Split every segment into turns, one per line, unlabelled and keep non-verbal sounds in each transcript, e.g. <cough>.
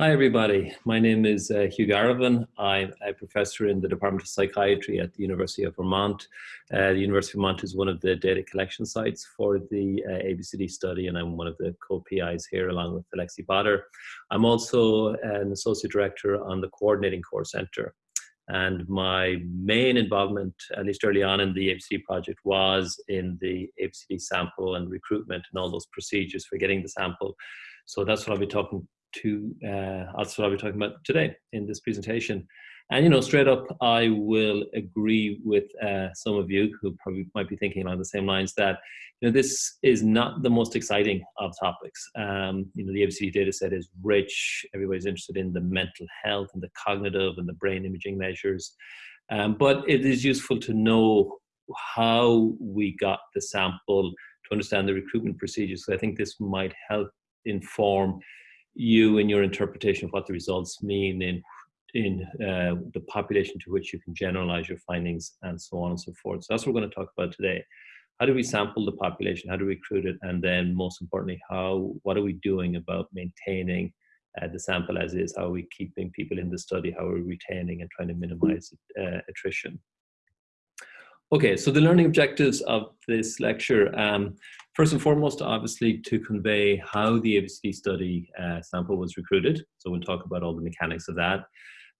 Hi, everybody. My name is uh, Hugh Garavan. I'm a professor in the Department of Psychiatry at the University of Vermont. Uh, the University of Vermont is one of the data collection sites for the uh, ABCD study, and I'm one of the co-PIs here along with Alexi Potter. I'm also an associate director on the Coordinating Core Center. And my main involvement, at least early on in the ABCD project, was in the ABCD sample and recruitment and all those procedures for getting the sample. So that's what I'll be talking to uh, that's what I'll be talking about today in this presentation. And you know, straight up, I will agree with uh, some of you who probably might be thinking along the same lines that you know this is not the most exciting of topics. Um, you know, the ABCD data set is rich. Everybody's interested in the mental health and the cognitive and the brain imaging measures, um, but it is useful to know how we got the sample to understand the recruitment procedures. So I think this might help inform you in your interpretation of what the results mean in in uh, the population to which you can generalize your findings and so on and so forth. So that's what we're going to talk about today. How do we sample the population? How do we recruit it? And then most importantly, how what are we doing about maintaining uh, the sample as is? How are we keeping people in the study? How are we retaining and trying to minimize uh, attrition? Okay, so the learning objectives of this lecture, um, first and foremost, obviously to convey how the ABCD study uh, sample was recruited. So we'll talk about all the mechanics of that.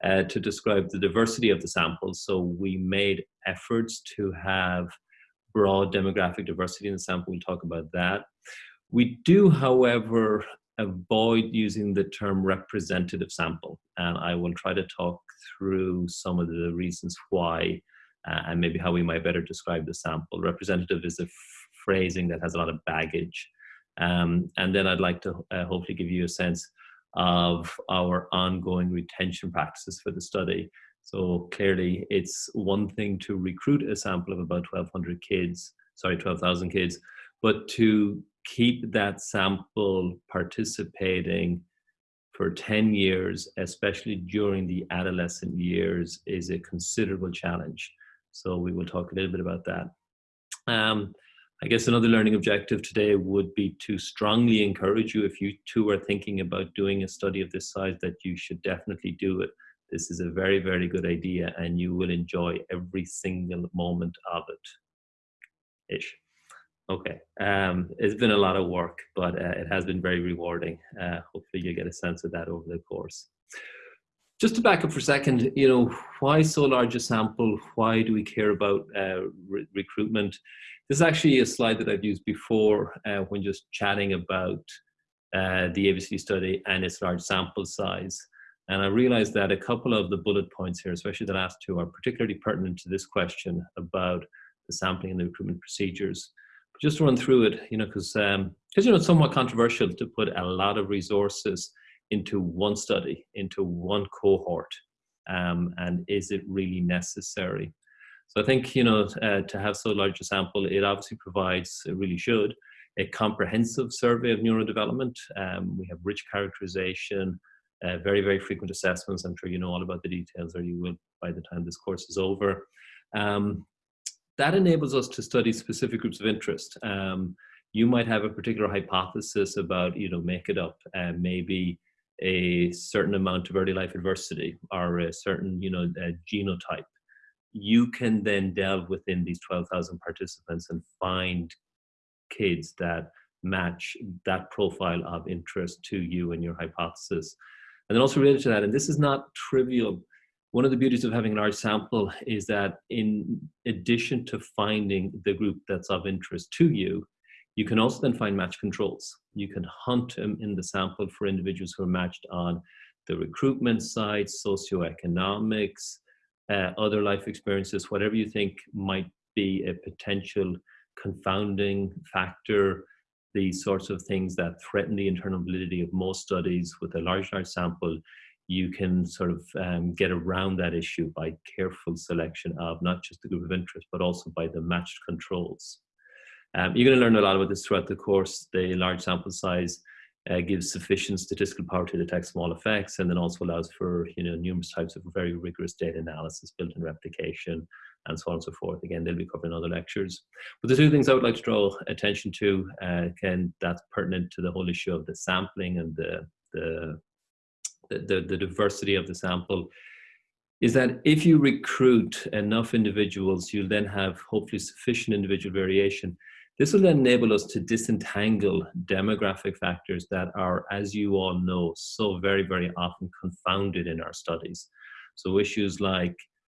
Uh, to describe the diversity of the samples. So we made efforts to have broad demographic diversity in the sample. We'll talk about that. We do, however, avoid using the term representative sample. And I will try to talk through some of the reasons why uh, and maybe how we might better describe the sample. Representative is a phrasing that has a lot of baggage. Um, and then I'd like to uh, hopefully give you a sense of our ongoing retention practices for the study. So clearly it's one thing to recruit a sample of about 1200 kids, sorry, 12,000 kids, but to keep that sample participating for 10 years, especially during the adolescent years, is a considerable challenge. So we will talk a little bit about that. Um, I guess another learning objective today would be to strongly encourage you if you too are thinking about doing a study of this size that you should definitely do it. This is a very, very good idea and you will enjoy every single moment of it. Ish. Okay, um, it's been a lot of work, but uh, it has been very rewarding. Uh, hopefully you get a sense of that over the course. Just to back up for a second, you know, why so large a sample? Why do we care about uh, re recruitment? This is actually a slide that I've used before uh, when just chatting about uh, the ABCD study and its large sample size. And I realized that a couple of the bullet points here, especially the last two, are particularly pertinent to this question about the sampling and the recruitment procedures. But just to run through it, you know, because um, because you know it's somewhat controversial to put a lot of resources into one study, into one cohort, um, and is it really necessary? So I think, you know, uh, to have so large a sample, it obviously provides, it really should, a comprehensive survey of neurodevelopment. Um, we have rich characterization, uh, very, very frequent assessments. I'm sure you know all about the details, or you will by the time this course is over. Um, that enables us to study specific groups of interest. Um, you might have a particular hypothesis about, you know, make it up, uh, maybe a certain amount of early life adversity or a certain you know genotype you can then delve within these 12,000 participants and find kids that match that profile of interest to you and your hypothesis. And then also related to that, and this is not trivial, one of the beauties of having a large sample is that in addition to finding the group that's of interest to you, you can also then find match controls. You can hunt in the sample for individuals who are matched on the recruitment side, socioeconomics, uh, other life experiences, whatever you think might be a potential confounding factor, these sorts of things that threaten the internal validity of most studies with a large, large sample, you can sort of um, get around that issue by careful selection of not just the group of interest, but also by the matched controls. Um, you're going to learn a lot about this throughout the course. The large sample size uh, gives sufficient statistical power to detect small effects and then also allows for you know numerous types of very rigorous data analysis, built-in replication, and so on and so forth. Again, they'll be covered in other lectures. But the two things I would like to draw attention to, uh, again, that's pertinent to the whole issue of the sampling and the, the the, the, the diversity of the sample, is that if you recruit enough individuals, you'll then have hopefully sufficient individual variation. This will enable us to disentangle demographic factors that are, as you all know, so very, very often confounded in our studies. So issues like,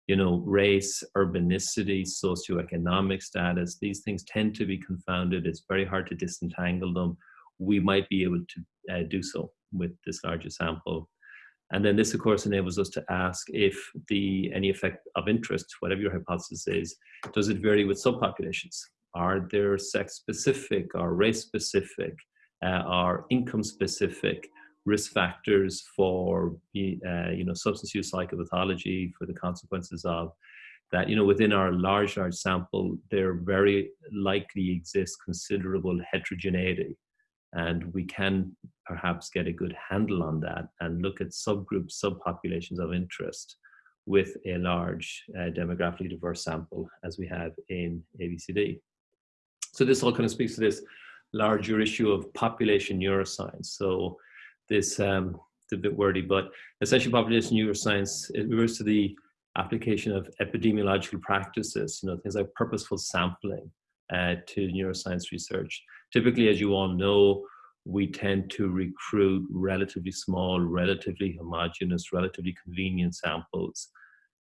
you know, race, urbanicity, socioeconomic status, these things tend to be confounded. It's very hard to disentangle them. We might be able to uh, do so with this larger sample. And then this, of course, enables us to ask if the any effect of interest, whatever your hypothesis is, does it vary with subpopulations? Are there sex-specific or race-specific uh, or income-specific risk factors for uh, you know substance use psychopathology for the consequences of that you know within our large large sample there very likely exists considerable heterogeneity and we can perhaps get a good handle on that and look at subgroups, subpopulations of interest with a large uh, demographically diverse sample as we have in ABCD. So this all kind of speaks to this larger issue of population neuroscience. So this, um, it's a bit wordy, but essentially population neuroscience, it refers to the application of epidemiological practices, you know, things like purposeful sampling uh, to neuroscience research. Typically, as you all know, we tend to recruit relatively small, relatively homogeneous, relatively convenient samples.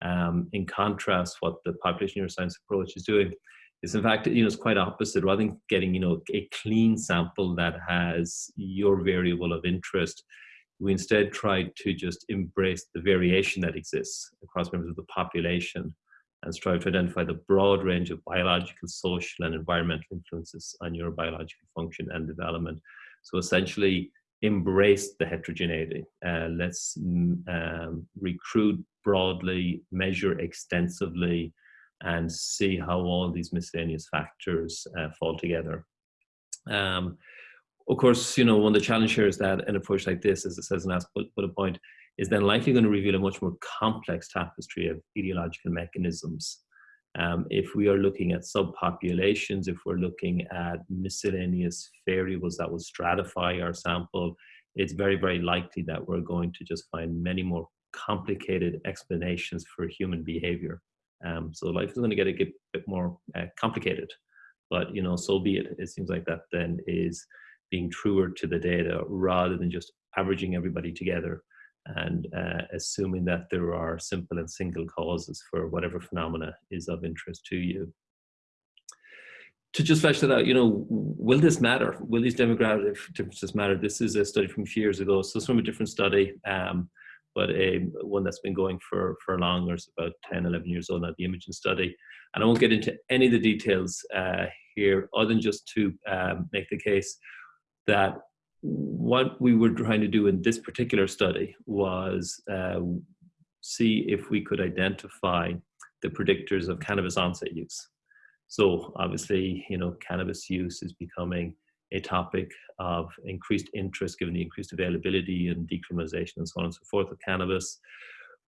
Um, in contrast, what the population neuroscience approach is doing is in fact, you know, it's quite opposite. Rather than getting, you know, a clean sample that has your variable of interest, we instead try to just embrace the variation that exists across members of the population and strive to identify the broad range of biological, social, and environmental influences on your biological function and development. So essentially, embrace the heterogeneity. Uh, let's mm, um, recruit broadly, measure extensively, and see how all these miscellaneous factors uh, fall together. Um, of course, you know, one of the challenges here is that an approach like this, as it says in last bullet point, is then likely going to reveal a much more complex tapestry of etiological mechanisms. Um, if we are looking at subpopulations, if we're looking at miscellaneous variables that will stratify our sample, it's very, very likely that we're going to just find many more complicated explanations for human behavior. Um, so life is going to get a bit more uh, complicated, but you know, so be it. It seems like that then is being truer to the data rather than just averaging everybody together and uh, assuming that there are simple and single causes for whatever phenomena is of interest to you. To just flesh that out, you know, will this matter? Will these demographic differences matter? This is a study from a few years ago, so it's from a different study, um, but one that's been going for, for long, or it's about 10, 11 years old now, the imaging study. And I won't get into any of the details uh, here, other than just to um, make the case that what we were trying to do in this particular study was uh, see if we could identify the predictors of cannabis onset use. So obviously, you know, cannabis use is becoming a topic of increased interest given the increased availability and decriminalization and so on and so forth of cannabis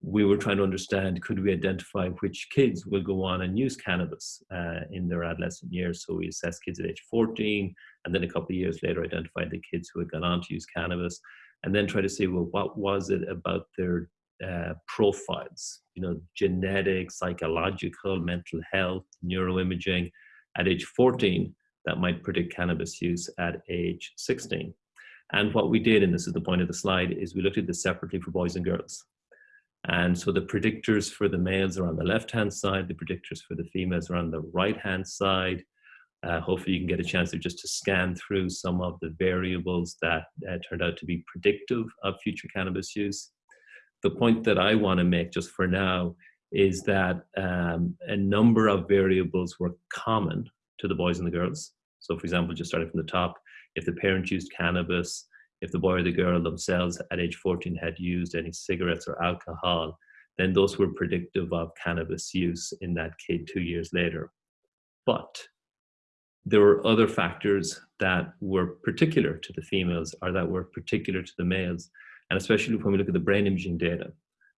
we were trying to understand could we identify which kids will go on and use cannabis uh, in their adolescent years. So we assessed kids at age 14, and then a couple of years later identified the kids who had gone on to use cannabis, and then try to see well what was it about their uh, profiles, you know, genetic, psychological, mental health, neuroimaging at age 14 that might predict cannabis use at age 16. And what we did, and this is the point of the slide, is we looked at this separately for boys and girls. And so the predictors for the males are on the left-hand side, the predictors for the females are on the right-hand side. Uh, hopefully you can get a chance to just to scan through some of the variables that uh, turned out to be predictive of future cannabis use. The point that I want to make just for now is that um, a number of variables were common to the boys and the girls. So for example, just starting from the top, if the parent used cannabis, if the boy or the girl themselves at age 14 had used any cigarettes or alcohol, then those were predictive of cannabis use in that kid two years later. But there were other factors that were particular to the females or that were particular to the males. And especially when we look at the brain imaging data,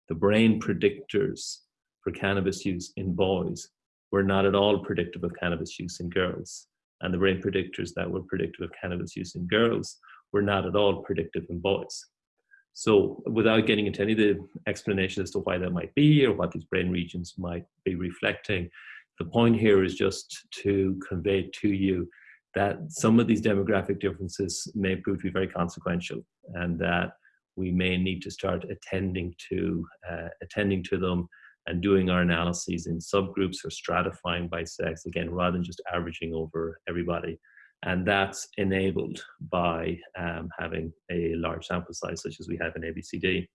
the brain predictors for cannabis use in boys were not at all predictive of cannabis use in girls. And the brain predictors that were predictive of cannabis use in girls were not at all predictive in boys. So without getting into any of the explanation as to why that might be or what these brain regions might be reflecting, the point here is just to convey to you that some of these demographic differences may prove to be very consequential and that we may need to start attending to uh, attending to them and doing our analyses in subgroups or stratifying by sex again rather than just averaging over everybody and that's enabled by um, having a large sample size such as we have in ABCD.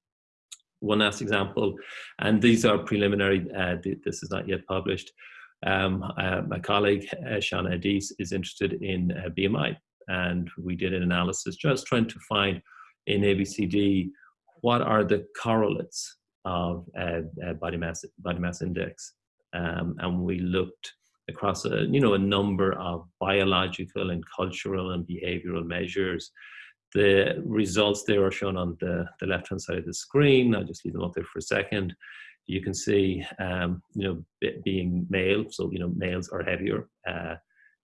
One last example, and these are preliminary, uh, this is not yet published. Um, uh, my colleague uh, Shana Adise is interested in uh, BMI and we did an analysis just trying to find in ABCD what are the correlates of body mass body mass index um, and we looked across a, you know, a number of biological and cultural and behavioral measures. The results there are shown on the, the left-hand side of the screen. I'll just leave them up there for a second. You can see, um, you know, being male, so, you know, males are heavier. Uh,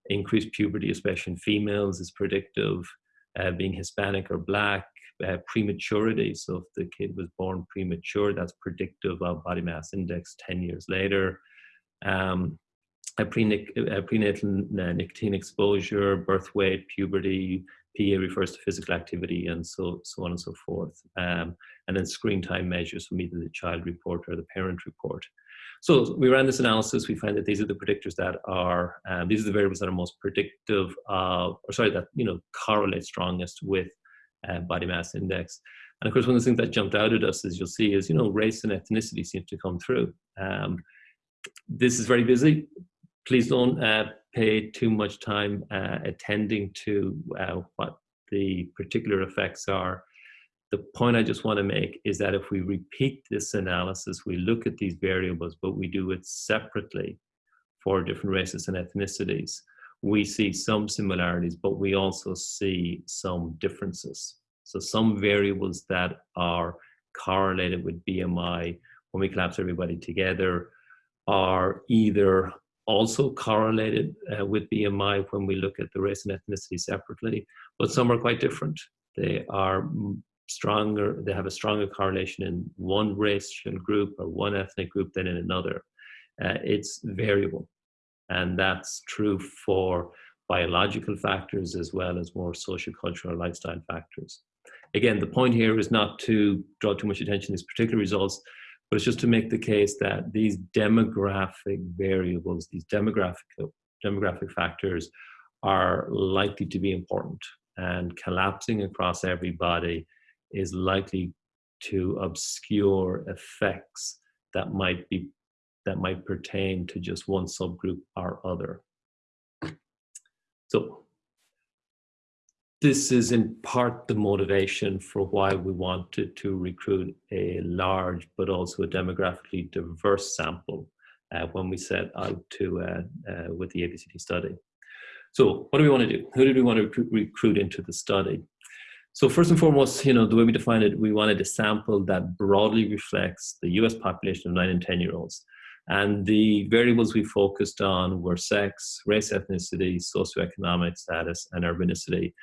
increased puberty, especially in females, is predictive. Uh, being Hispanic or Black, uh, prematurity. So if the kid was born premature, that's predictive of body mass index 10 years later. Um, prenatal nicotine exposure, birth weight, puberty, PA refers to physical activity and so, so on and so forth. Um, and then screen time measures from either the child report or the parent report. So we ran this analysis, we find that these are the predictors that are, um, these are the variables that are most predictive of, or sorry, that, you know, correlate strongest with uh, body mass index. And of course, one of the things that jumped out at us, as you'll see, is, you know, race and ethnicity seem to come through. Um, this is very busy please don't uh, pay too much time uh, attending to uh, what the particular effects are. The point I just want to make is that if we repeat this analysis, we look at these variables, but we do it separately for different races and ethnicities, we see some similarities, but we also see some differences. So some variables that are correlated with BMI, when we collapse everybody together, are either also correlated uh, with BMI when we look at the race and ethnicity separately, but some are quite different. They are stronger, they have a stronger correlation in one racial group or one ethnic group than in another. Uh, it's variable. And that's true for biological factors as well as more social, cultural, lifestyle factors. Again, the point here is not to draw too much attention to these particular results, but it's just to make the case that these demographic variables, these demographic, demographic factors are likely to be important and collapsing across everybody is likely to obscure effects that might be that might pertain to just one subgroup or other. So this is in part the motivation for why we wanted to recruit a large but also a demographically diverse sample uh, when we set out to uh, uh, with the ABCD study. So what do we want to do? Who did we want to recruit, recruit into the study? So first and foremost, you know, the way we defined it, we wanted a sample that broadly reflects the US population of nine and 10 year olds. And the variables we focused on were sex, race, ethnicity, socioeconomic status, and urbanicity.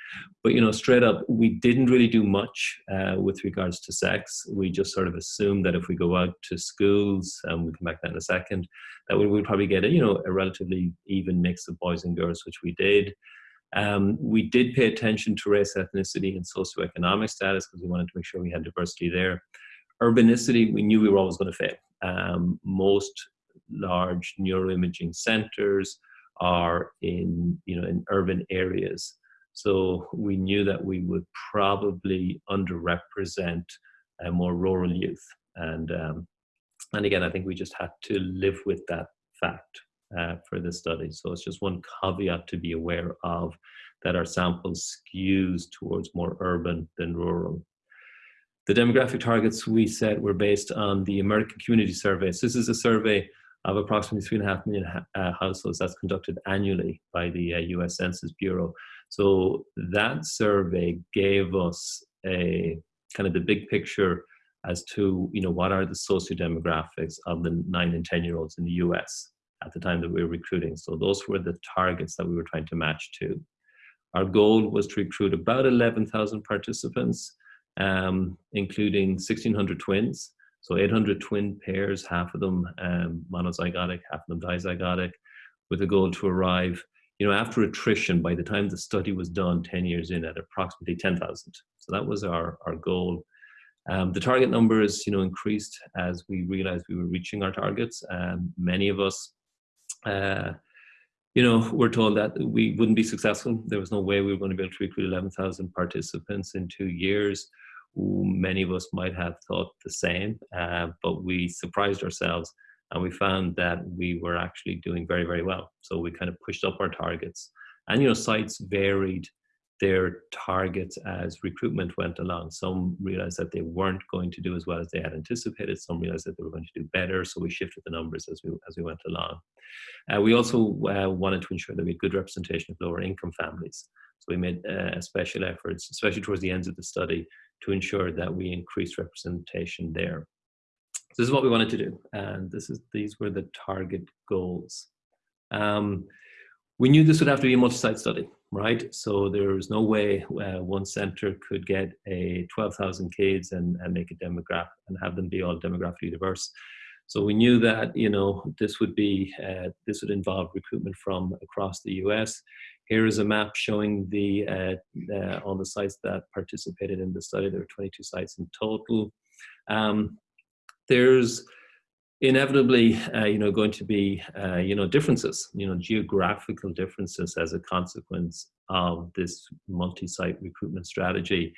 But you know, straight up, we didn't really do much uh, with regards to sex. We just sort of assumed that if we go out to schools, and we'll come back to that in a second, that we would probably get a you know a relatively even mix of boys and girls, which we did. Um, we did pay attention to race, ethnicity, and socioeconomic status because we wanted to make sure we had diversity there. Urbanicity, we knew we were always going to fail. Um, most large neuroimaging centers are in, you know, in urban areas. So we knew that we would probably underrepresent uh, more rural youth. And, um, and again, I think we just had to live with that fact uh, for the study. So it's just one caveat to be aware of that our sample skews towards more urban than rural. The demographic targets we set were based on the American Community Survey. So this is a survey of approximately three and a half million uh, households that's conducted annually by the uh, US Census Bureau. So that survey gave us a kind of the big picture as to you know what are the socio-demographics of the nine and 10 year olds in the US at the time that we were recruiting. So those were the targets that we were trying to match to. Our goal was to recruit about 11,000 participants. um, including 1,600 twins. So 800 twin pairs, half of them um, monozygotic, half of them dizygotic, with a goal to arrive, you know, after attrition, by the time the study was done 10 years in at approximately 10,000. So that was our, our goal. Um, the target numbers, you know, increased as we realized we were reaching our targets. Um, many of us, uh, you know, were told that we wouldn't be successful. There was no way we were going to be able to recruit 11,000 participants in two years. Many of us might have thought the same, uh, but we surprised ourselves and we found that we were actually doing very, very well. So we kind of pushed up our targets. And, you know, sites varied their targets as recruitment went along. Some realized that they weren't going to do as well as they had anticipated. Some realized that they were going to do better. So we shifted the numbers as we, as we went along. Uh, we also uh, wanted to ensure that we had good representation of lower income families. So we made uh, special efforts, especially towards the ends of the study, to ensure that we increase representation there. So this is what we wanted to do. And this is these were the target goals. Um, we knew this would have to be a multi-site study right? So there's no way uh, one center could get a 12,000 kids and, and make a demographic and have them be all demographically diverse. So we knew that you know this would be uh, this would involve recruitment from across the U.S. Here is a map showing the uh, uh, all the sites that participated in the study. There were 22 sites in total. Um, there's inevitably, uh, you know, going to be, uh, you know, differences, you know, geographical differences as a consequence of this multi-site recruitment strategy.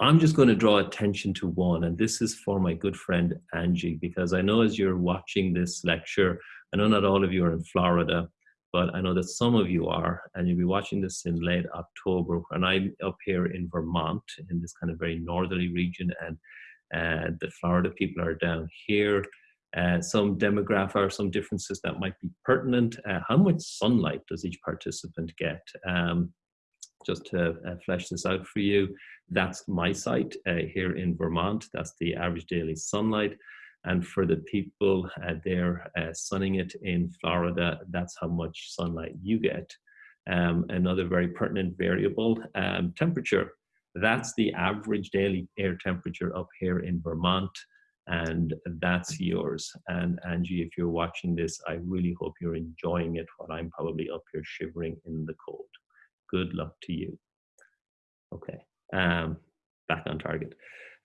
I'm just going to draw attention to one, and this is for my good friend Angie, because I know as you're watching this lecture, I know not all of you are in Florida, but I know that some of you are, and you'll be watching this in late October, and I'm up here in Vermont, in this kind of very northerly region, and uh, the Florida people are down here uh, some demographic or some differences that might be pertinent. Uh, how much sunlight does each participant get? Um, just to uh, flesh this out for you, that's my site uh, here in Vermont. That's the average daily sunlight. And for the people uh, there uh, sunning it in Florida, that's how much sunlight you get. Um, another very pertinent variable, um, temperature. That's the average daily air temperature up here in Vermont and that's yours. And Angie, if you're watching this, I really hope you're enjoying it while I'm probably up here shivering in the cold. Good luck to you. Okay, um, back on target.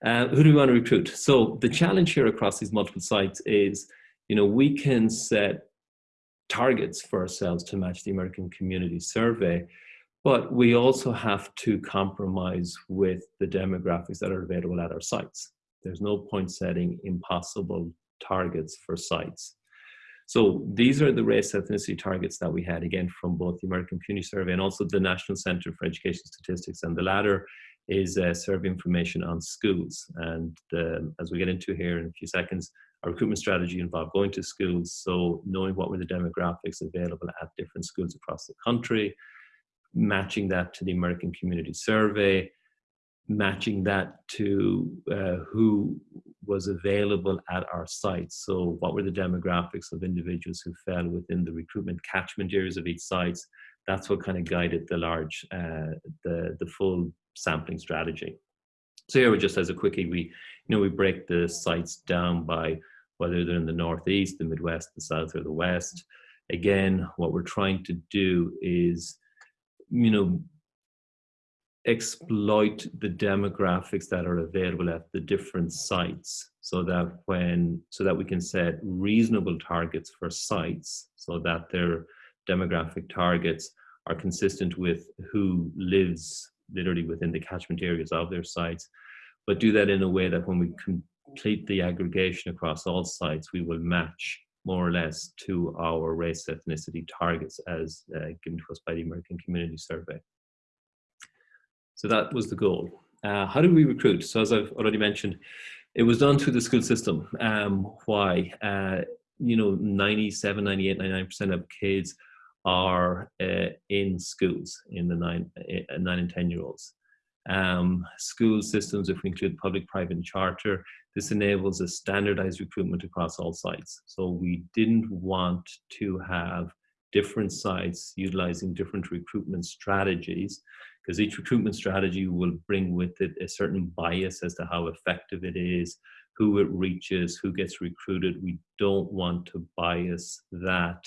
Uh, who do we want to recruit? So the challenge here across these multiple sites is, you know, we can set targets for ourselves to match the American Community Survey, but we also have to compromise with the demographics that are available at our sites. There's no point setting impossible targets for sites. So these are the race ethnicity targets that we had, again, from both the American Community Survey and also the National Center for Education Statistics. And the latter is uh, survey information on schools. And uh, as we get into here in a few seconds, our recruitment strategy involved going to schools. So knowing what were the demographics available at different schools across the country, matching that to the American Community Survey, matching that to uh, who was available at our site. So what were the demographics of individuals who fell within the recruitment catchment areas of each site? That's what kind of guided the large, uh, the, the full sampling strategy. So here, we just as a quickie, we, you know, we break the sites down by whether they're in the Northeast, the Midwest, the South, or the West. Again, what we're trying to do is, you know, exploit the demographics that are available at the different sites so that when so that we can set reasonable targets for sites so that their demographic targets are consistent with who lives literally within the catchment areas of their sites but do that in a way that when we complete the aggregation across all sites we will match more or less to our race ethnicity targets as uh, given to us by the American Community Survey. So that was the goal. Uh, how do we recruit? So as I've already mentioned, it was done through the school system. Um, why? Uh, you know, 97, 98, 99% of kids are uh, in schools in the nine, uh, nine and 10 year olds. Um, school systems, if we include public, private, and charter, this enables a standardized recruitment across all sites. So we didn't want to have different sites utilizing different recruitment strategies because each recruitment strategy will bring with it a certain bias as to how effective it is, who it reaches, who gets recruited. We don't want to bias that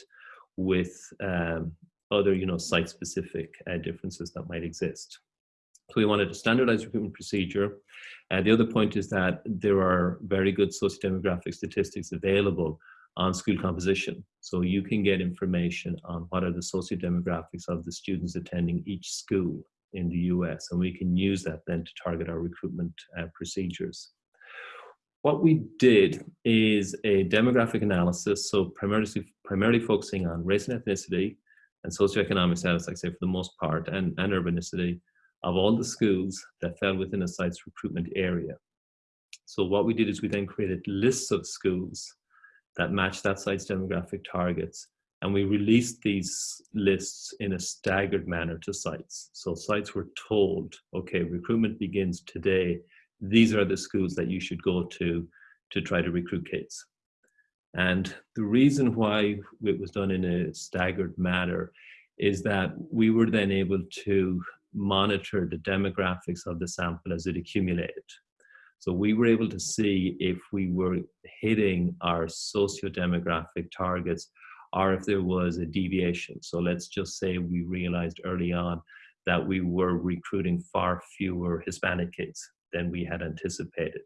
with um, other, you know, site-specific uh, differences that might exist. So we wanted a standardized recruitment procedure. And the other point is that there are very good socio-demographic statistics available on school composition. So you can get information on what are the socio-demographics of the students attending each school in the US, and we can use that then to target our recruitment uh, procedures. What we did is a demographic analysis, so primarily, primarily focusing on race and ethnicity and socioeconomic status, like I say, for the most part, and, and urbanicity of all the schools that fell within a site's recruitment area. So what we did is we then created lists of schools that match that site's demographic targets and we released these lists in a staggered manner to sites. So sites were told, okay, recruitment begins today. These are the schools that you should go to to try to recruit kids. And the reason why it was done in a staggered manner is that we were then able to monitor the demographics of the sample as it accumulated. So we were able to see if we were hitting our socio-demographic targets or if there was a deviation. So let's just say we realized early on that we were recruiting far fewer Hispanic kids than we had anticipated.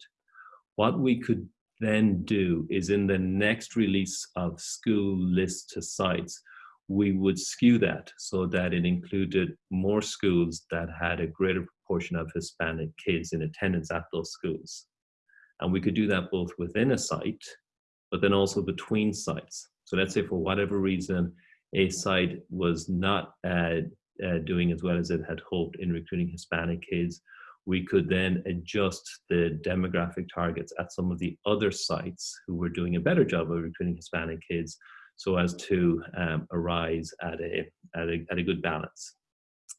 What we could then do is in the next release of school list to sites, we would skew that so that it included more schools that had a greater proportion of Hispanic kids in attendance at those schools. And we could do that both within a site, but then also between sites. So let's say for whatever reason, a site was not uh, uh, doing as well as it had hoped in recruiting Hispanic kids, we could then adjust the demographic targets at some of the other sites who were doing a better job of recruiting Hispanic kids so as to um, arise at a, at, a, at a good balance.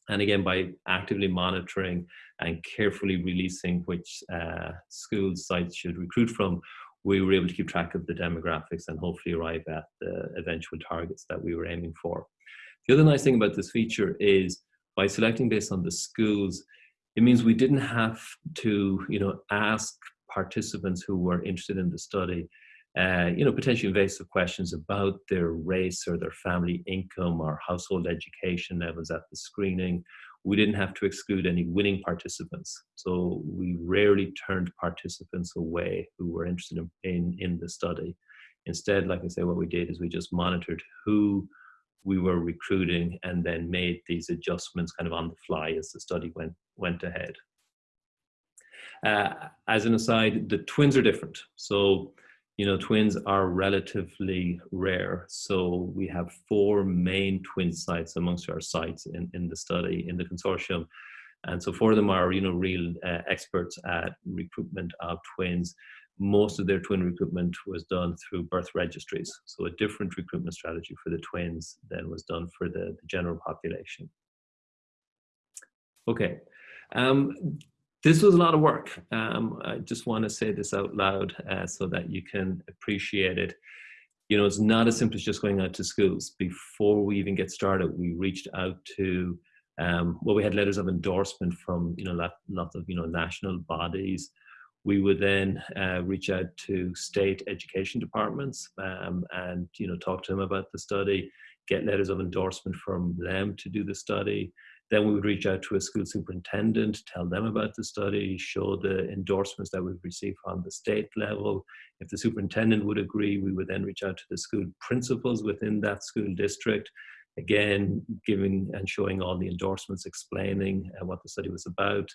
And again, by actively monitoring and carefully releasing which uh, schools sites should recruit from, we were able to keep track of the demographics and hopefully arrive at the eventual targets that we were aiming for. The other nice thing about this feature is by selecting based on the schools, it means we didn't have to, you know, ask participants who were interested in the study, uh, you know, potentially invasive questions about their race or their family income or household education levels at the screening we didn't have to exclude any winning participants. So we rarely turned participants away who were interested in, in, in, the study. Instead, like I say, what we did is we just monitored who we were recruiting and then made these adjustments kind of on the fly as the study went, went ahead. Uh, as an aside, the twins are different. So you know, twins are relatively rare. So we have four main twin sites amongst our sites in, in the study, in the consortium. And so four of them are, you know, real uh, experts at recruitment of twins. Most of their twin recruitment was done through birth registries. So a different recruitment strategy for the twins than was done for the, the general population. Okay. Um, this was a lot of work. Um, I just want to say this out loud uh, so that you can appreciate it. You know, it's not as simple as just going out to schools. Before we even get started, we reached out to, um, well, we had letters of endorsement from, you know, lots of, you know, national bodies. We would then uh, reach out to state education departments um, and, you know, talk to them about the study, get letters of endorsement from them to do the study. Then we would reach out to a school superintendent, tell them about the study, show the endorsements that we've received on the state level. If the superintendent would agree, we would then reach out to the school principals within that school district, again, giving and showing all the endorsements, explaining uh, what the study was about.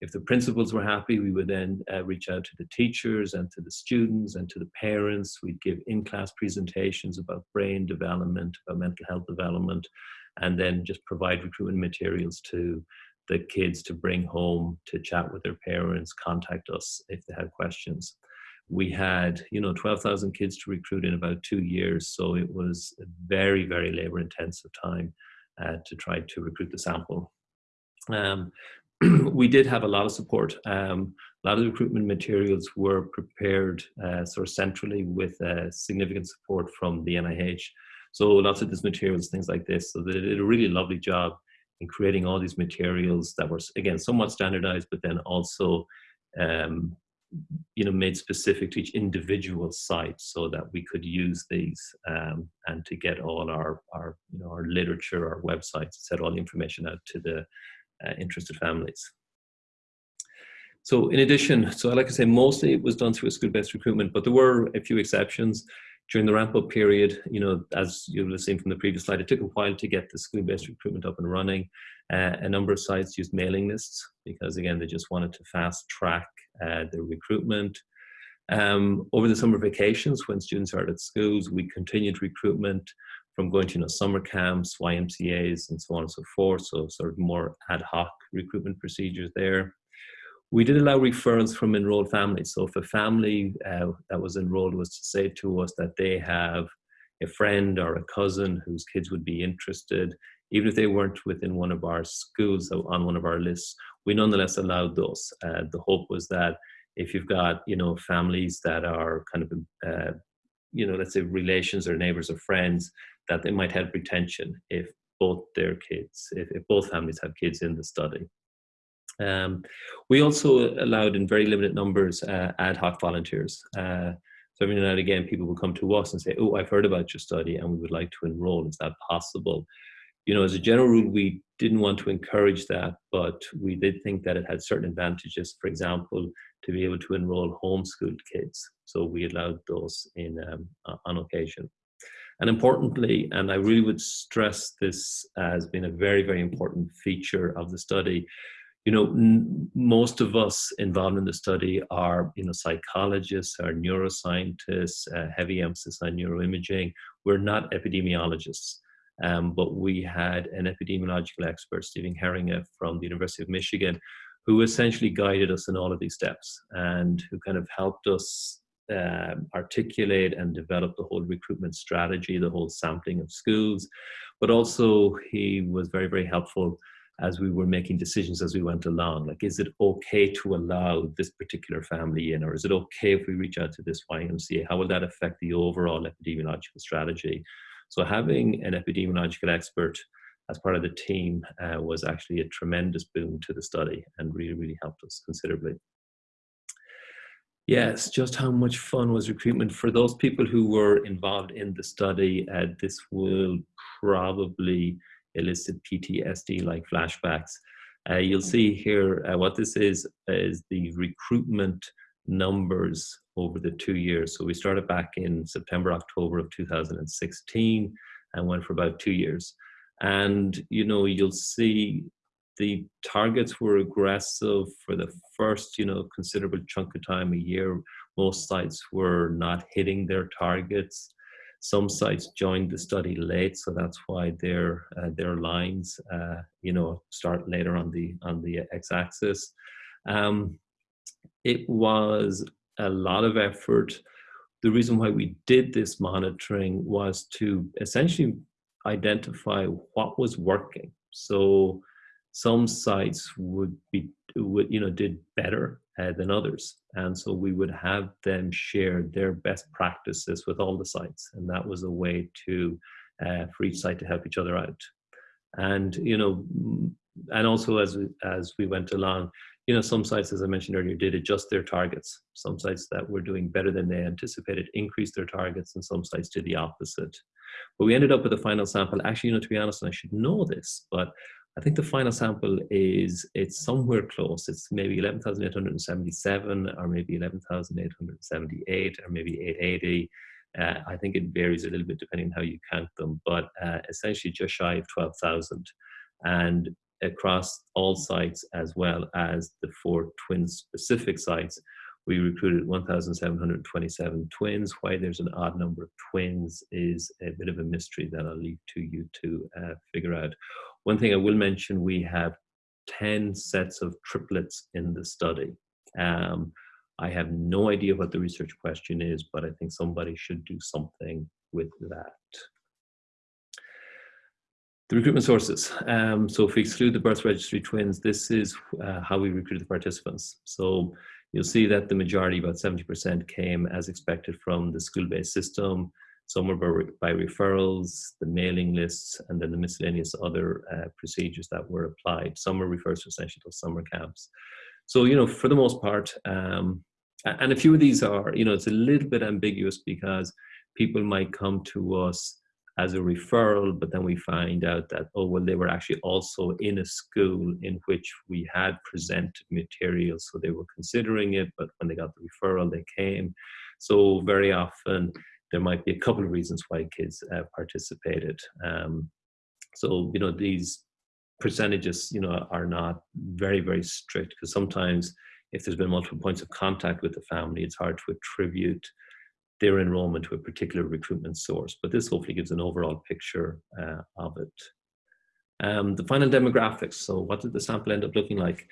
If the principals were happy, we would then uh, reach out to the teachers and to the students and to the parents. We'd give in-class presentations about brain development, about mental health development, and then just provide recruitment materials to the kids to bring home to chat with their parents, contact us if they had questions. We had, you know, 12,000 kids to recruit in about two years, so it was a very, very labor intensive time uh, to try to recruit the sample. Um, <clears throat> we did have a lot of support. Um, a lot of the recruitment materials were prepared uh, sort of centrally with uh, significant support from the NIH. So lots of these materials, things like this. So they did a really lovely job in creating all these materials that were, again, somewhat standardized, but then also um, you know, made specific to each individual site so that we could use these um, and to get all our, our, you know, our literature, our websites, set all the information out to the interested families. So in addition, so like I say, mostly it was done through a school-based recruitment, but there were a few exceptions. During the ramp-up period, you know, as you'll have seen from the previous slide, it took a while to get the school-based recruitment up and running. Uh, a number of sites used mailing lists because, again, they just wanted to fast-track uh, the recruitment. Um, over the summer vacations, when students are at schools, we continued recruitment from going to you know, summer camps, YMCAs, and so on and so forth. So sort of more ad hoc recruitment procedures there. We did allow referrals from enrolled families. So if a family uh, that was enrolled was to say to us that they have a friend or a cousin whose kids would be interested, even if they weren't within one of our schools on one of our lists, we nonetheless allowed those. Uh, the hope was that if you've got, you know, families that are kind of, uh, you know, let's say relations or neighbors or friends, that they might help retention if both their kids, if, if both families have kids in the study. Um, we also allowed in very limited numbers uh, ad hoc volunteers. Uh, so every now and again, people will come to us and say, oh, I've heard about your study and we would like to enroll. Is that possible? You know, as a general rule, we didn't want to encourage that, but we did think that it had certain advantages. For example, to be able to enroll homeschooled kids. So we allowed those in um, on occasion. And importantly, and I really would stress this as being a very, very important feature of the study, you know, most of us involved in the study are, you know, psychologists, are neuroscientists, uh, heavy emphasis on neuroimaging. We're not epidemiologists, um, but we had an epidemiological expert, Steven Heeringa from the University of Michigan, who essentially guided us in all of these steps and who kind of helped us uh, articulate and develop the whole recruitment strategy, the whole sampling of schools, but also he was very, very helpful as we were making decisions as we went along. Like, is it okay to allow this particular family in, or is it okay if we reach out to this YMCA? How will that affect the overall epidemiological strategy? So, having an epidemiological expert as part of the team uh, was actually a tremendous boon to the study and really, really helped us considerably. Yes, just how much fun was recruitment for those people who were involved in the study. Uh, this will probably elicit PTSD like flashbacks. Uh, you'll see here uh, what this is is the recruitment numbers over the two years. So we started back in September, October of 2016 and went for about two years. And you know, you'll see the targets were aggressive for the first, you know, considerable chunk of time, a year. Most sites were not hitting their targets. Some sites joined the study late, so that's why their uh, their lines, uh, you know, start later on the on the x-axis. Um, it was a lot of effort. The reason why we did this monitoring was to essentially identify what was working. So some sites would be would you know did better uh, than others. And so we would have them share their best practices with all the sites. And that was a way to uh, for each site to help each other out. And you know and also as as we went along you know some sites as i mentioned earlier did adjust their targets. Some sites that were doing better than they anticipated increased their targets and some sites did the opposite. But we ended up with a final sample. Actually you know to be honest and i should know this but I think the final sample is it's somewhere close. It's maybe 11,877 or maybe 11,878 or maybe 880. Uh, I think it varies a little bit depending on how you count them, but uh, essentially just shy of 12,000. And across all sites as well as the four twin specific sites, we recruited 1,727 twins. Why there's an odd number of twins is a bit of a mystery that I'll leave to you to uh, figure out. One thing I will mention, we have 10 sets of triplets in the study. Um, I have no idea what the research question is, but I think somebody should do something with that. The recruitment sources. Um, so if we exclude the birth registry twins, this is uh, how we recruited the participants. So you'll see that the majority, about 70%, came as expected from the school-based system. Some were by referrals, the mailing lists, and then the miscellaneous other uh, procedures that were applied. Some were referred to essentially to summer camps. So, you know, for the most part, um, and a few of these are, you know, it's a little bit ambiguous because people might come to us as a referral, but then we find out that, oh, well, they were actually also in a school in which we had presented material. So they were considering it, but when they got the referral, they came. So very often there might be a couple of reasons why kids uh, participated. Um, so, you know, these percentages, you know, are not very, very strict because sometimes if there's been multiple points of contact with the family, it's hard to attribute their enrollment to a particular recruitment source. But this hopefully gives an overall picture uh, of it. Um, the final demographics. So what did the sample end up looking like?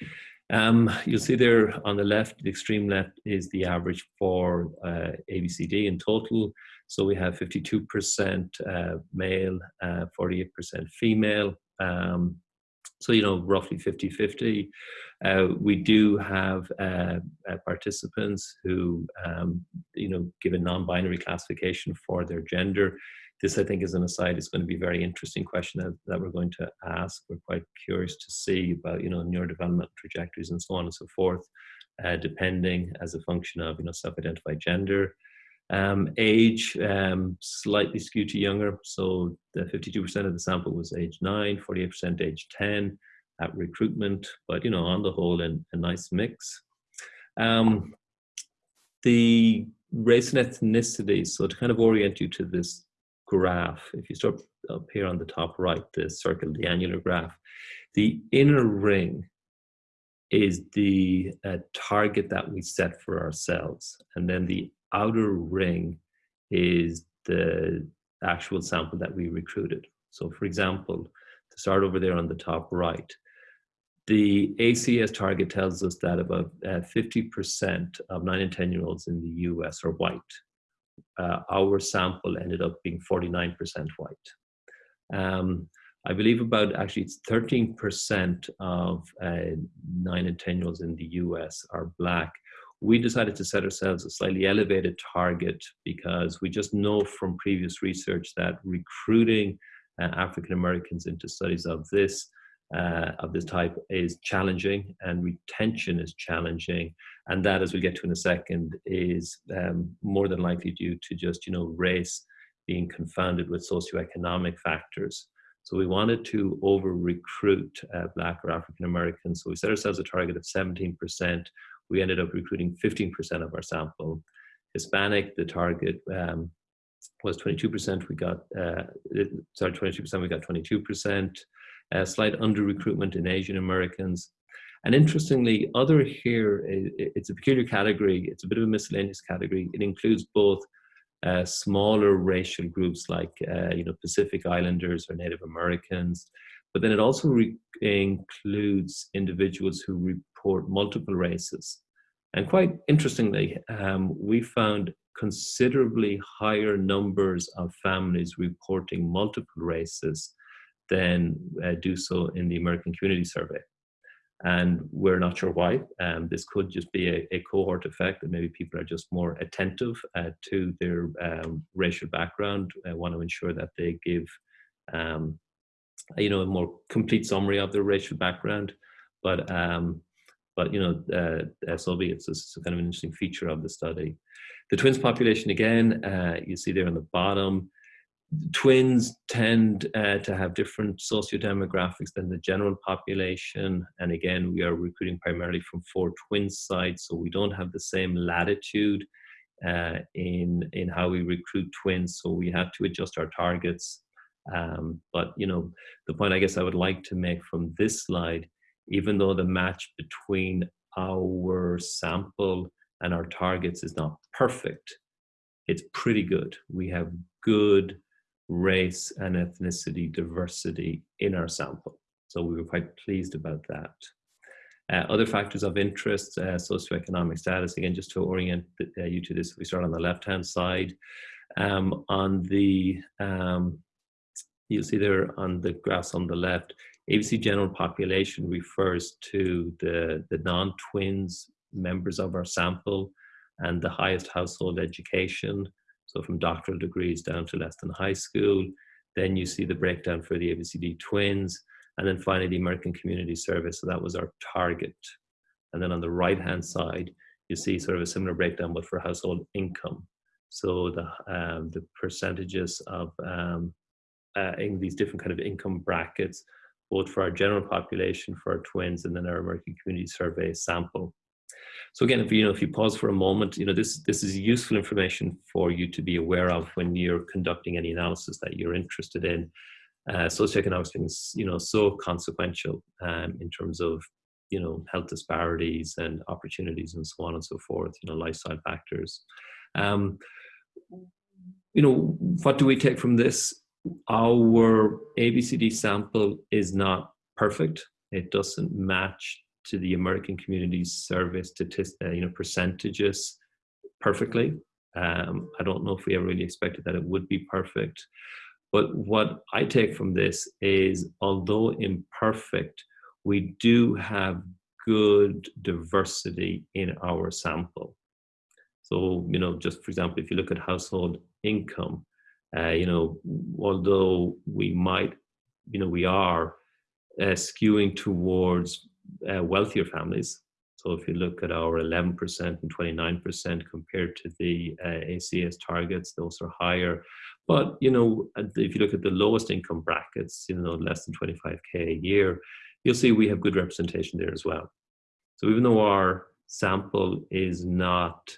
Um, you'll see there on the left, the extreme left is the average for uh, ABCD in total. So we have 52% uh, male, 48% uh, female. Um, so, you know, roughly 50 50. Uh, we do have uh, uh, participants who, um, you know, give a non binary classification for their gender. This, I think, is an aside. It's going to be a very interesting question that, that we're going to ask. We're quite curious to see about, you know, neurodevelopmental trajectories and so on and so forth, uh, depending as a function of, you know, self identified gender. Um, age, um, slightly skewed to younger. So the 52% of the sample was age 9, 48% age 10 at recruitment, but you know, on the whole, in, a nice mix. Um, the race and ethnicity, so to kind of orient you to this graph, if you start up here on the top right, the circle, the annular graph, the inner ring is the uh, target that we set for ourselves. And then the outer ring is the actual sample that we recruited. So for example, to start over there on the top right, the ACS target tells us that about 50% uh, of 9 and 10 year olds in the US are white. Uh, our sample ended up being 49% white. Um, I believe about actually it's 13% of uh, 9 and 10 year olds in the US are black we decided to set ourselves a slightly elevated target because we just know from previous research that recruiting uh, African Americans into studies of this uh, of this type is challenging and retention is challenging. And that as we'll get to in a second is um, more than likely due to just you know race being confounded with socioeconomic factors. So we wanted to over recruit uh, black or african americans. So we set ourselves a target of 17% we ended up recruiting 15% of our sample. Hispanic, the target um, was 22%. We got, uh, sorry, 22%, we got 22%. Uh, slight under recruitment in Asian Americans. And interestingly, other here, it's a peculiar category. It's a bit of a miscellaneous category. It includes both uh, smaller racial groups like, uh, you know, Pacific Islanders or Native Americans, but then it also includes individuals who report multiple races. And quite interestingly, um, we found considerably higher numbers of families reporting multiple races than uh, do so in the American Community Survey. And we're not sure why. Um, this could just be a, a, cohort effect that maybe people are just more attentive uh, to their um, racial background, uh, want to ensure that they give um, you know, a more complete summary of their racial background. But um, but you know, uh, SLB, it's, it's kind of an interesting feature of the study. The twins population again, uh, you see there on the bottom. Twins tend uh, to have different socio-demographics than the general population. And again, we are recruiting primarily from four twin sites, so we don't have the same latitude uh, in, in how we recruit twins. So we have to adjust our targets um, but you know, the point I guess I would like to make from this slide, even though the match between our sample and our targets is not perfect, it's pretty good. We have good race and ethnicity diversity in our sample. So we were quite pleased about that. Uh, other factors of interest, uh, socioeconomic status, again, just to orient uh, you to this, we start on the left-hand side. Um, on the um, you'll see there on the graphs on the left, ABC general population refers to the, the non-twins members of our sample and the highest household education. So from doctoral degrees down to less than high school. Then you see the breakdown for the ABCD twins. And then finally, the American Community Survey. So that was our target. And then on the right-hand side, you see sort of a similar breakdown, but for household income. So the, um, the percentages of um, uh, in these different kind of income brackets, both for our general population, for our twins, and then our American Community Survey sample. So again, if you know, if you pause for a moment, you know, this this is useful information for you to be aware of when you're conducting any analysis that you're interested in. Uh, socioeconomic things, you know, so consequential um, in terms of you know health disparities and opportunities and so on and so forth. You know, lifestyle factors. Um, you know, what do we take from this? Our ABCD sample is not perfect. It doesn't match to the American Community Survey statistics, uh, you know, percentages perfectly. Um, I don't know if we ever really expected that it would be perfect. But what I take from this is, although imperfect, we do have good diversity in our sample. So, you know, just for example, if you look at household income, uh, you know, although we might, you know, we are uh, skewing towards uh, wealthier families. So if you look at our 11% and 29% compared to the uh, ACS targets, those are higher. But you know, if you look at the lowest income brackets, you know, less than 25k a year, you'll see we have good representation there as well. So even though our sample is not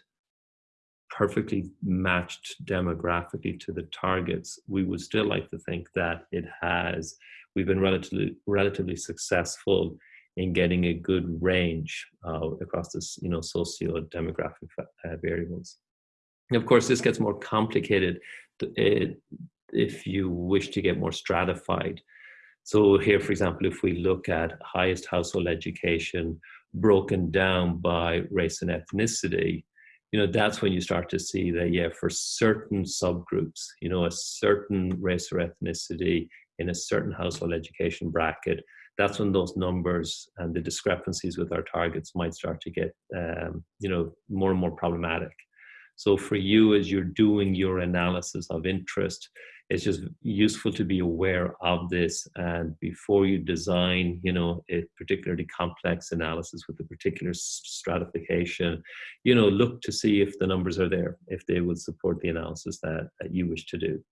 perfectly matched demographically to the targets, we would still like to think that it has. We've been relatively relatively successful in getting a good range uh, across this, you know, socio-demographic uh, variables. And of course, this gets more complicated if you wish to get more stratified. So here, for example, if we look at highest household education broken down by race and ethnicity, you know, that's when you start to see that, yeah, for certain subgroups, you know, a certain race or ethnicity in a certain household education bracket that's when those numbers and the discrepancies with our targets might start to get um, you know more and more problematic. So for you as you're doing your analysis of interest it's just useful to be aware of this and before you design you know a particularly complex analysis with a particular stratification you know look to see if the numbers are there if they would support the analysis that, that you wish to do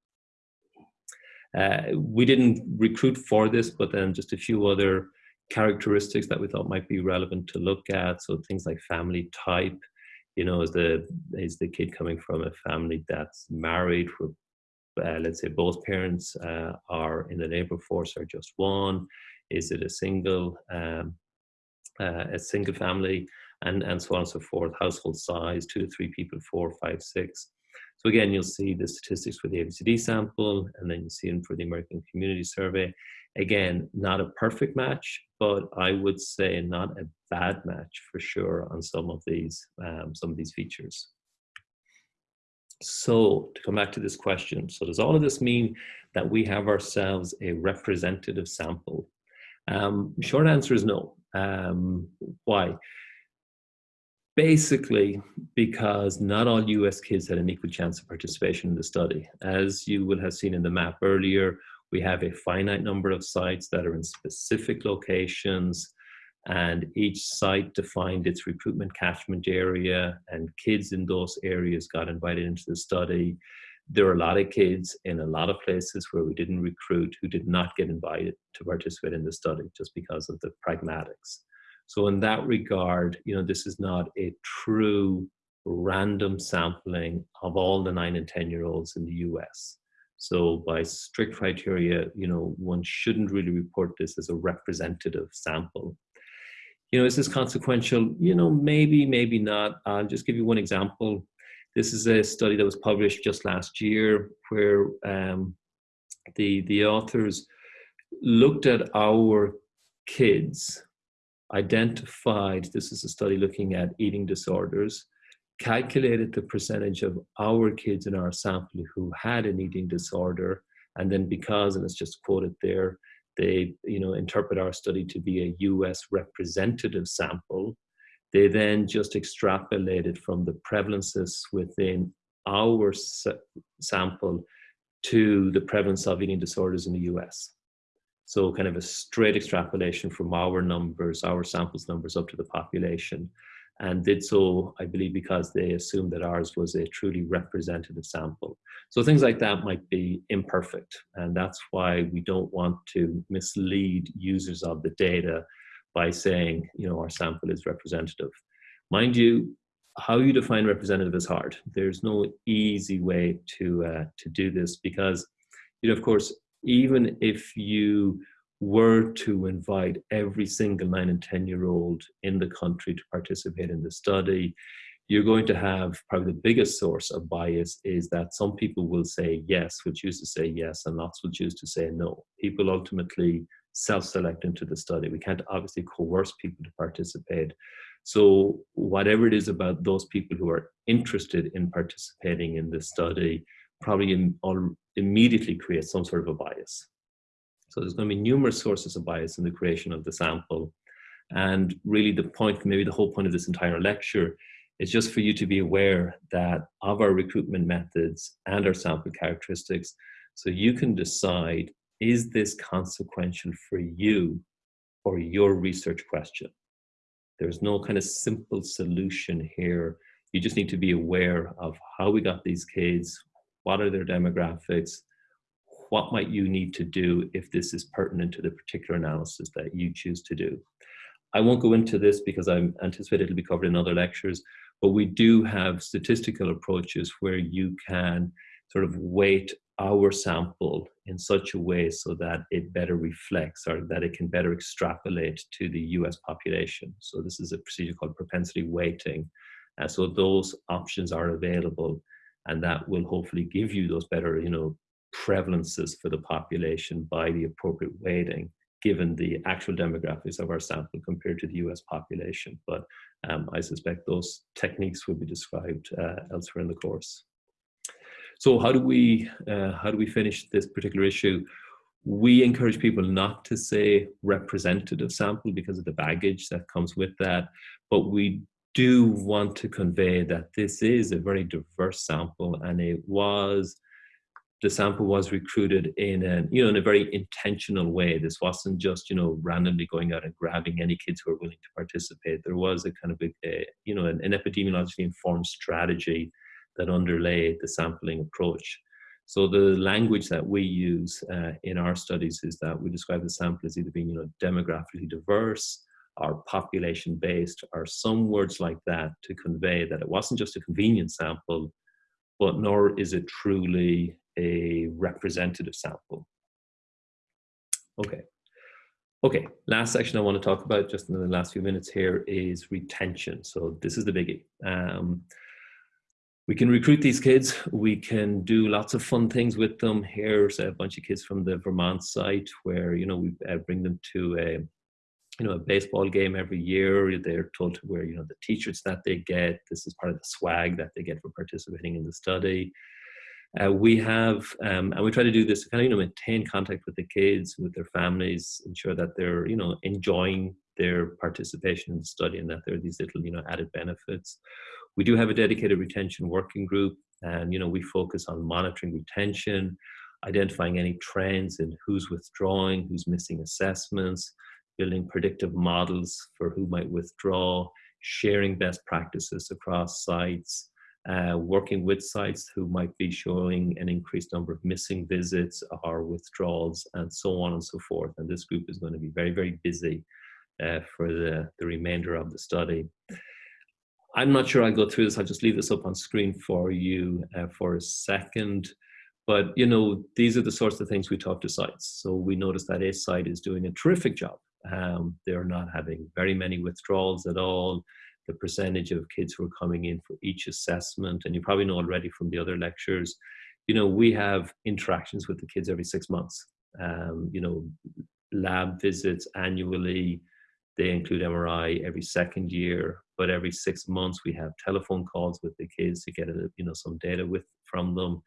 uh, we didn't recruit for this, but then just a few other characteristics that we thought might be relevant to look at. So things like family type, you know, is the is the kid coming from a family that's married, where uh, let's say both parents uh, are in the labor force or just one? Is it a single um, uh, a single family? And and so on and so forth. Household size, two to three people, four, five, six. So again, you'll see the statistics for the ABCD sample, and then you see them for the American Community Survey. Again, not a perfect match, but I would say not a bad match for sure on some of these, um, some of these features. So to come back to this question, so does all of this mean that we have ourselves a representative sample? Um, short answer is no. Um, why? basically because not all US kids had an equal chance of participation in the study. As you will have seen in the map earlier, we have a finite number of sites that are in specific locations and each site defined its recruitment catchment area and kids in those areas got invited into the study. There are a lot of kids in a lot of places where we didn't recruit who did not get invited to participate in the study just because of the pragmatics. So in that regard, you know, this is not a true random sampling of all the nine and 10 year olds in the US. So by strict criteria, you know, one shouldn't really report this as a representative sample. You know, is this consequential? You know, maybe, maybe not. I'll just give you one example. This is a study that was published just last year where um, the, the authors looked at our kids identified, this is a study looking at eating disorders, calculated the percentage of our kids in our sample who had an eating disorder, and then because, and it's just quoted there, they you know interpret our study to be a US representative sample. They then just extrapolated from the prevalences within our sample to the prevalence of eating disorders in the US. So kind of a straight extrapolation from our numbers, our samples numbers up to the population and did so, I believe, because they assumed that ours was a truly representative sample. So things like that might be imperfect, and that's why we don't want to mislead users of the data by saying, you know, our sample is representative. Mind you, how you define representative is hard. There's no easy way to uh, to do this because, you know, of course, even if you were to invite every single nine and 10 year old in the country to participate in the study, you're going to have probably the biggest source of bias is that some people will say yes, will choose to say yes, and lots will choose to say no. People ultimately self-select into the study. We can't obviously coerce people to participate. So whatever it is about those people who are interested in participating in this study probably in, immediately creates some sort of a bias. So there's going to be numerous sources of bias in the creation of the sample. And really the point, maybe the whole point of this entire lecture is just for you to be aware that of our recruitment methods and our sample characteristics, so you can decide, is this consequential for you or your research question? There's no kind of simple solution here. You just need to be aware of how we got these kids, what are their demographics, what might you need to do if this is pertinent to the particular analysis that you choose to do. I won't go into this because I anticipate it'll be covered in other lectures, but we do have statistical approaches where you can sort of weight our sample in such a way so that it better reflects or that it can better extrapolate to the US population. So this is a procedure called propensity weighting. So those options are available and that will hopefully give you those better, you know, prevalences for the population by the appropriate weighting given the actual demographics of our sample compared to the US population. But um, I suspect those techniques will be described uh, elsewhere in the course. So how do we uh, how do we finish this particular issue? We encourage people not to say representative sample because of the baggage that comes with that, but we do want to convey that this is a very diverse sample and it was the sample was recruited in a you know in a very intentional way. This wasn't just you know randomly going out and grabbing any kids who are willing to participate. There was a kind of a, a you know an, an, epidemiologically informed strategy that underlay the sampling approach. So the language that we use uh, in our studies is that we describe the sample as either being you know demographically diverse or population based or some words like that to convey that it wasn't just a convenient sample but nor is it truly a representative sample. Okay. Okay, last section I want to talk about just in the last few minutes here is retention. So this is the biggie. Um, we can recruit these kids. We can do lots of fun things with them. Here's a bunch of kids from the Vermont site where, you know, we uh, bring them to a, you know, a baseball game every year. They're told to wear, you know, the t-shirts that they get. This is part of the swag that they get for participating in the study. Uh, we have, um, and we try to do this to kind of, you know, maintain contact with the kids, with their families, ensure that they're, you know, enjoying their participation in the study and that there are these little, you know, added benefits. We do have a dedicated retention working group and, you know, we focus on monitoring retention, identifying any trends in who's withdrawing, who's missing assessments, building predictive models for who might withdraw, sharing best practices across sites, uh, working with sites who might be showing an increased number of missing visits or withdrawals and so on and so forth. And this group is going to be very, very busy uh, for the, the remainder of the study. I'm not sure I'll go through this. I'll just leave this up on screen for you uh, for a second. But, you know, these are the sorts of things we talk to sites. So we notice that a site is doing a terrific job. Um, they're not having very many withdrawals at all the percentage of kids who are coming in for each assessment. And you probably know already from the other lectures, you know, we have interactions with the kids every six months. Um, you know, lab visits annually, they include MRI every second year, but every six months we have telephone calls with the kids to get you know some data with from them.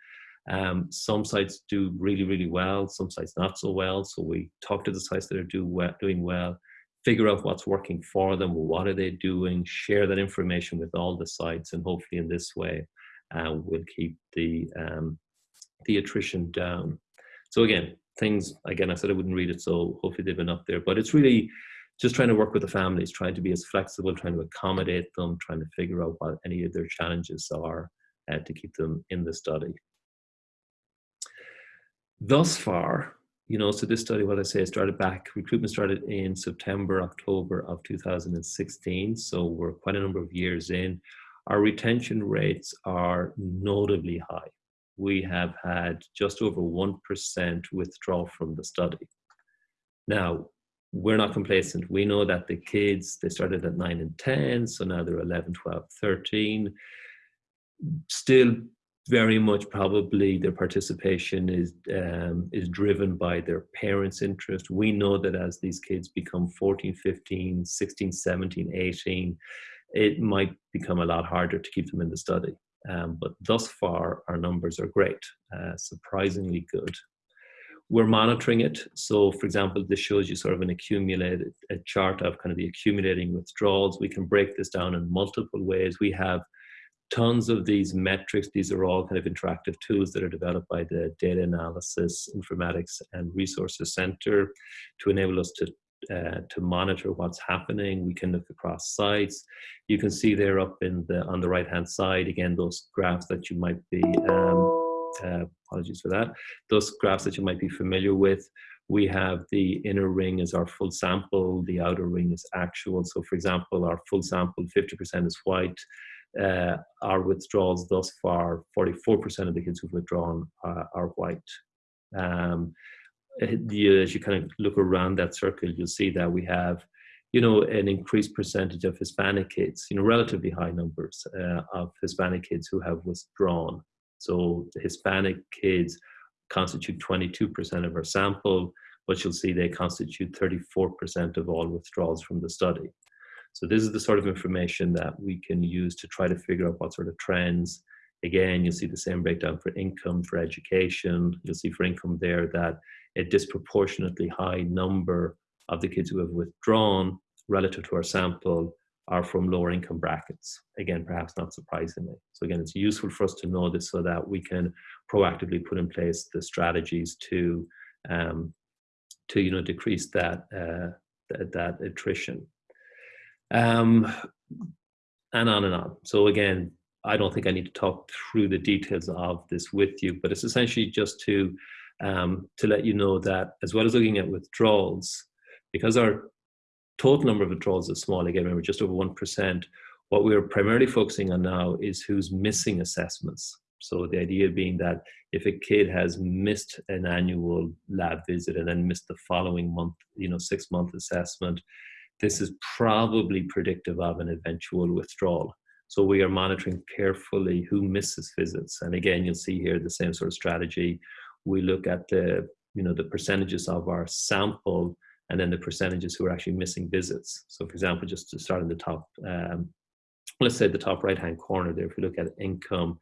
Um, some sites do really really well, some sites not so well. So we talk to the sites that are do well, doing well, figure out what's working for them, what are they doing, share that information with all the sites, and hopefully in this way, we'll keep the, um, the attrition down. So again, things, again, I said I wouldn't read it, so hopefully they've been up there, but it's really just trying to work with the families, trying to be as flexible, trying to accommodate them, trying to figure out what any of their challenges are uh, to keep them in the study. Thus far, you know, so this study, what I say, started back, recruitment started in September, October of 2016. So we're quite a number of years in. Our retention rates are notably high. We have had just over 1% withdrawal from the study. Now, we're not complacent. We know that the kids, they started at 9 and 10, so now they're 11, 12, 13. Still very much probably their participation is um, is driven by their parents' interest. We know that as these kids become 14, 15, 16, 17, 18, it might become a lot harder to keep them in the study. Um, but thus far, our numbers are great, uh, surprisingly good. We're monitoring it. So, for example, this shows you sort of an accumulated a chart of kind of the accumulating withdrawals. We can break this down in multiple ways. We have tons of these metrics. These are all kind of interactive tools that are developed by the Data Analysis, Informatics and Resources Center to enable us to uh, to monitor what's happening. We can look across sites. You can see there up in the on the right hand side again those graphs that you might be um, uh, apologies for that. Those graphs that you might be familiar with. We have the inner ring as our full sample, the outer ring is actual. So for example, our full sample, 50% is white, uh, our withdrawals thus far, 44% of the kids who've withdrawn are, are white. Um, you, as you kind of look around that circle, you'll see that we have, you know, an increased percentage of Hispanic kids, you know, relatively high numbers uh, of Hispanic kids who have withdrawn. So the Hispanic kids constitute 22% of our sample, but you'll see they constitute 34% of all withdrawals from the study. So this is the sort of information that we can use to try to figure out what sort of trends. Again, you'll see the same breakdown for income, for education. You'll see for income there that a disproportionately high number of the kids who have withdrawn relative to our sample are from lower income brackets. Again, perhaps not surprisingly. So again, it's useful for us to know this so that we can proactively put in place the strategies to, um, to you know, decrease that, uh, th that attrition um, and on and on. So again, I don't think I need to talk through the details of this with you, but it's essentially just to um, to let you know that as well as looking at withdrawals, because our total number of withdrawals is small, again, remember just over 1%, what we're primarily focusing on now is who's missing assessments. So the idea being that if a kid has missed an annual lab visit and then missed the following month, you know, six month assessment, this is probably predictive of an eventual withdrawal. So we are monitoring carefully who misses visits. And again, you'll see here the same sort of strategy. We look at the, you know, the percentages of our sample and then the percentages who are actually missing visits. So for example, just to start in the top, um, let's say the top right-hand corner there, if we look at income,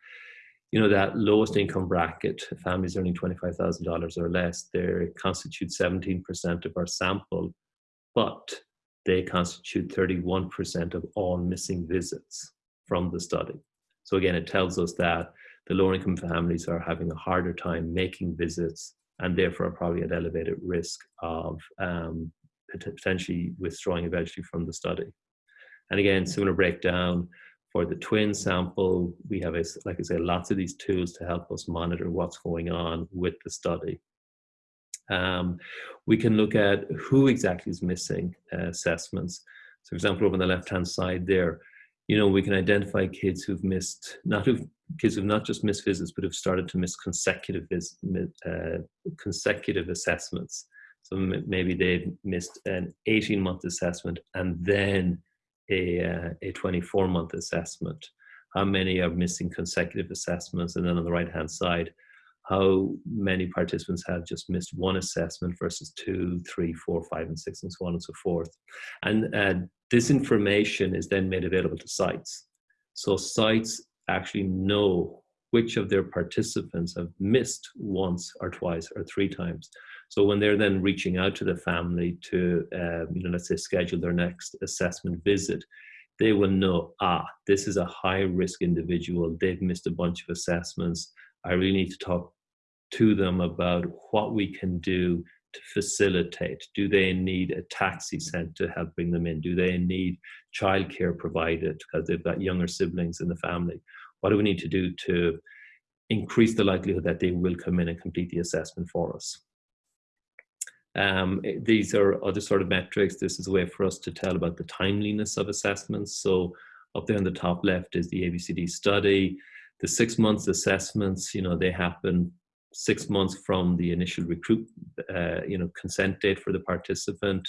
you know, that lowest income bracket, families earning $25,000 or less, they constitute 17% of our sample, but they constitute 31% of all missing visits from the study. So again, it tells us that the lower income families are having a harder time making visits and therefore are probably at elevated risk of um, potentially withdrawing eventually from the study. And again, similar breakdown for the twin sample, we have, a, like I say, lots of these tools to help us monitor what's going on with the study. Um, we can look at who exactly is missing uh, assessments. So for example, over on the left-hand side there, you know, we can identify kids who've missed, not who've, kids who've not just missed visits, but have started to miss consecutive, vis, uh, consecutive assessments. So maybe they've missed an 18 month assessment and then a, uh, a 24 month assessment. How many are missing consecutive assessments? And then on the right hand side, how many participants have just missed one assessment versus two, three, four, five, and six, and so on and so forth. And uh, this information is then made available to sites. So sites actually know which of their participants have missed once or twice or three times. So when they're then reaching out to the family to, uh, you know, let's say schedule their next assessment visit, they will know, ah, this is a high risk individual. They've missed a bunch of assessments. I really need to talk to them about what we can do to facilitate. Do they need a taxi sent to help bring them in? Do they need childcare provided because they've got younger siblings in the family? What do we need to do to increase the likelihood that they will come in and complete the assessment for us? Um, eh, these are other sort of metrics. This is a way for us to tell about the timeliness of assessments. So up there on the top left is the ABCD study. The six months assessments, you know, they happen six months from the initial recruit, uh, you know, consent date for the participant.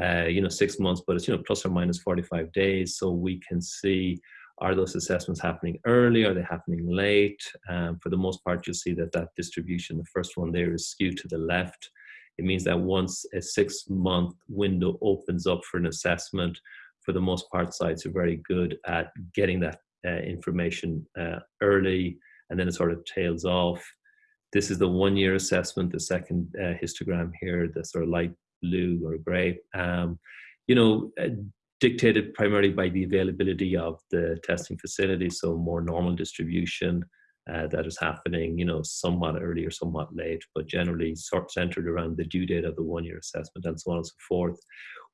Uh, you know, six months, but it's, you know, plus or minus 45 days. So we can see are those assessments happening early? Are they happening late? Um, for the most part, you'll see that that distribution, the first one there is skewed to the left. It means that once a six month window opens up for an assessment, for the most part, sites are very good at getting that uh, information uh, early and then it sort of tails off. This is the one year assessment, the second uh, histogram here, the sort of light blue or gray. Um, you know, uh, dictated primarily by the availability of the testing facility, so more normal distribution, uh, that is happening, you know, somewhat early or somewhat late, but generally sort centered around the due date of the one-year assessment and so on and so forth.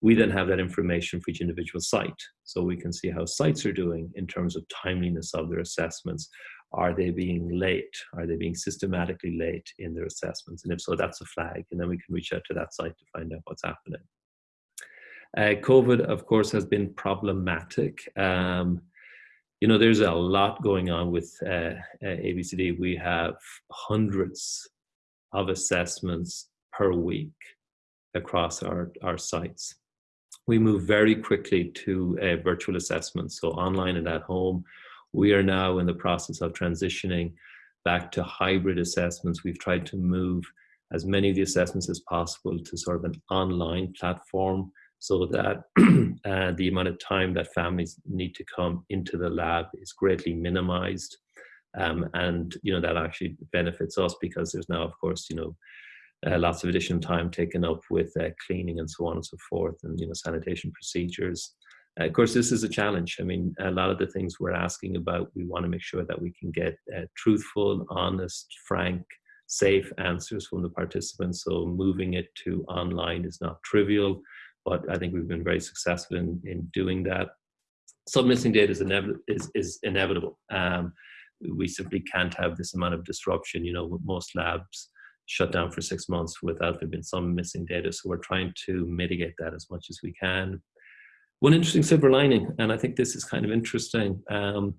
We then have that information for each individual site, so we can see how sites are doing in terms of timeliness of their assessments. Are they being late? Are they being systematically late in their assessments? And if so, that's a flag, and then we can reach out to that site to find out what's happening. Uh, COVID, of course, has been problematic. Um, you know, there's a lot going on with uh, uh ABCD. We have hundreds of assessments per week across our, our sites. We move very quickly to uh, virtual assessments, so online and at home. We are now in the process of transitioning back to hybrid assessments. We've tried to move as many of the assessments as possible to sort of an online platform so that <clears throat> uh, the amount of time that families need to come into the lab is greatly minimized. Um, and, you know, that actually benefits us because there's now, of course, you know, uh, lots of additional time taken up with uh, cleaning and so on and so forth and, you know, sanitation procedures. Of course, this is a challenge. I mean, a lot of the things we're asking about, we want to make sure that we can get uh, truthful, honest, frank, safe answers from the participants. So moving it to online is not trivial but I think we've been very successful in, in doing that. Some missing data is, inev is, is inevitable. Um, we simply can't have this amount of disruption. You know, most labs shut down for six months without there being some missing data. So we're trying to mitigate that as much as we can. One interesting silver lining, and I think this is kind of interesting, um,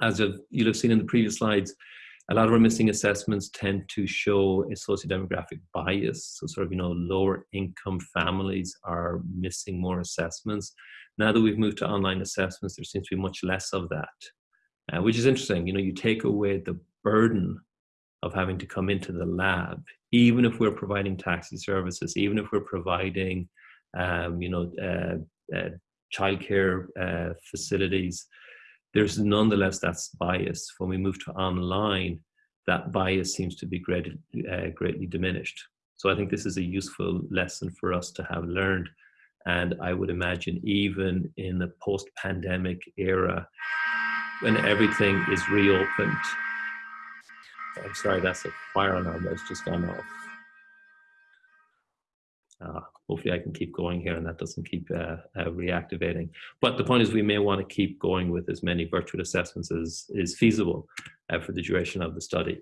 as you'll have seen in the previous slides, a lot of our missing assessments tend to show a socio-demographic bias. So sort of, you know, lower income families are missing more assessments. Now that we've moved to online assessments, there seems to be much less of that, uh, which is interesting. You know, you take away the burden of having to come into the lab, even if we're providing taxi services, even if we're providing, um, you know, uh, childcare uh, facilities, there's nonetheless that's bias. When we move to online, that bias seems to be great, uh, greatly diminished. So I think this is a useful lesson for us to have learned. And I would imagine even in the post-pandemic era, when everything is reopened, I'm sorry, that's a fire alarm that's just gone off. Uh, hopefully I can keep going here and that doesn't keep uh, uh, reactivating. But the point is we may want to keep going with as many virtual assessments as is feasible uh, for the duration of the study.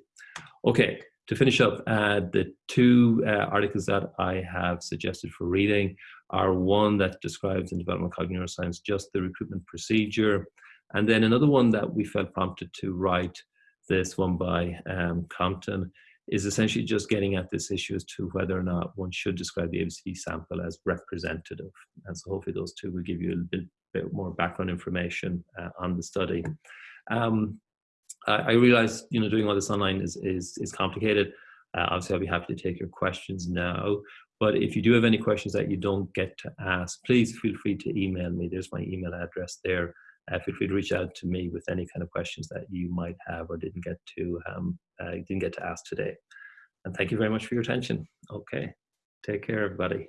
Okay, to finish up, uh, the two uh, articles that I have suggested for reading are one that describes in developmental cognitive neuroscience just the recruitment procedure, and then another one that we felt prompted to write, this one by um, Compton, is essentially just getting at this issue as to whether or not one should describe the ABCD sample as representative. And so hopefully those two will give you a bit, bit more background information uh, on the study. Um, I, I, realize, you know, doing all this online is, is, is complicated. Uh, obviously, I'll be happy to take your questions now. But if you do have any questions that you don't get to ask, please feel free to email me. There's my email address there uh, feel free to reach out to me with any kind of questions that you might have or didn't get to um, uh, didn't get to ask today. And thank you very much for your attention. Okay, take care, everybody.